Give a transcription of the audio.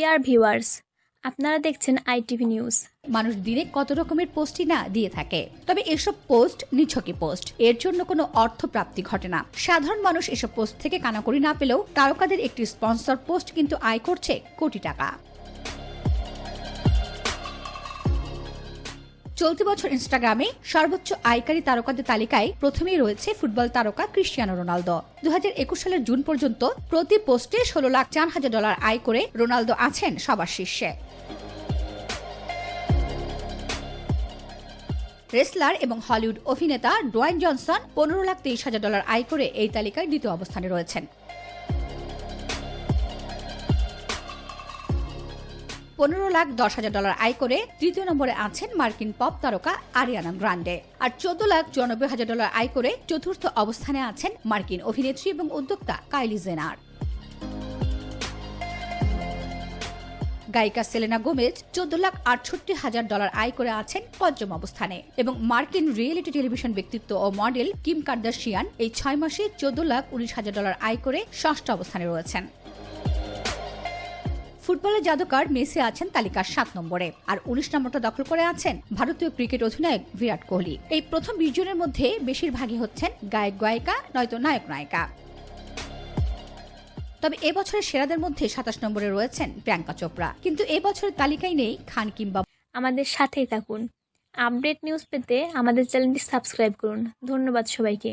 Dear viewers আপনারা দেখছেন ITV news মানুষ দিনে কত রকমের পোস্টই না দিয়ে থাকে। তবে এসব পোস্ট নিছকি পোস্ট। এর জন্য কোনো অর্থ প্রাপ্তি ঘটে না। সাধারণ মানুষ এসব পোস্ট থেকে কানাকড়ি না পেলেও তারকাদের একটি স্পন্সর পোস্ট কিন্তু আয় করছে কোটি টাকা। চলতি বছর ইনস্টাগ্রামে সর্বোচ্চ আয়কারী তারকাদের তালিকায় প্রথমেই রয়েছে ফুটবল তারকা ক্রিস্টিয়ানো রোনালদো। দু হাজার একুশ সালের জুন পর্যন্ত প্রতি পোস্টে ষোলো লাখ চার হাজার ডলার আয় করে রোনালদো আছেন সবার শীর্ষে। রেসলার এবং হলিউড অভিনেতা ডোয়াইন জনসন পনেরো লাখ তেইশ হাজার ডলার আয় করে এই তালিকায় দ্বিতীয় অবস্থানে রয়েছেন। পনেরো লাখ দশ হাজার ডলার আয় করে তৃতীয় নম্বরে আছেন মার্কিন পপ তারকা আরিয়ানা গ্রান্ডে। আর চোদ্দ লাখ চুরানব্বই হাজার ডলার আয় করে চতুর্থ অবস্থানে আছেন মার্কিন অভিনেত্রী এবং উদ্যোক্তা কাইলি জেনার। গায়িকা সেলেনা গোমেজ চোদ্দ লাখ আটষট্টি হাজার ডলার আয় করে আছেন পঞ্চম অবস্থানে এবং মার্কিন রিয়েলিটি টেলিভিশন ব্যক্তিত্ব ও মডেল কিম কার্দাশিয়ান এই ছয় মাসে চোদ্দ লাখ উনিশ হাজার ডলার আয় করে ষষ্ঠ অবস্থানে রয়েছেন। ফুটবলের জাদুকর মেসি আছেন তালিকার সাত নম্বরে। আর উনিশ নম্বরটা দখল করে আছেন ভারতীয় ক্রিকেট অধিনায়ক বিরাট কোহলি। এই প্রথম বিশ জনের মধ্যে বেশিরভাগই হচ্ছেন গায়ক, গায়িকা, নয়তো নায়ক, নায়িকা। তবে এবছরের সেরাদের মধ্যে সাতাশ নম্বরে রয়েছেন প্রিয়াঙ্কা চোপড়া। কিন্তু এবছরের তালিকায় নেই খান কিংবা আমাদের সাথেই থাকুন। আপডেট নিউজ পেতে আমাদের চ্যানেলটি সাবস্ক্রাইব করুন। ধন্যবাদ সবাইকে।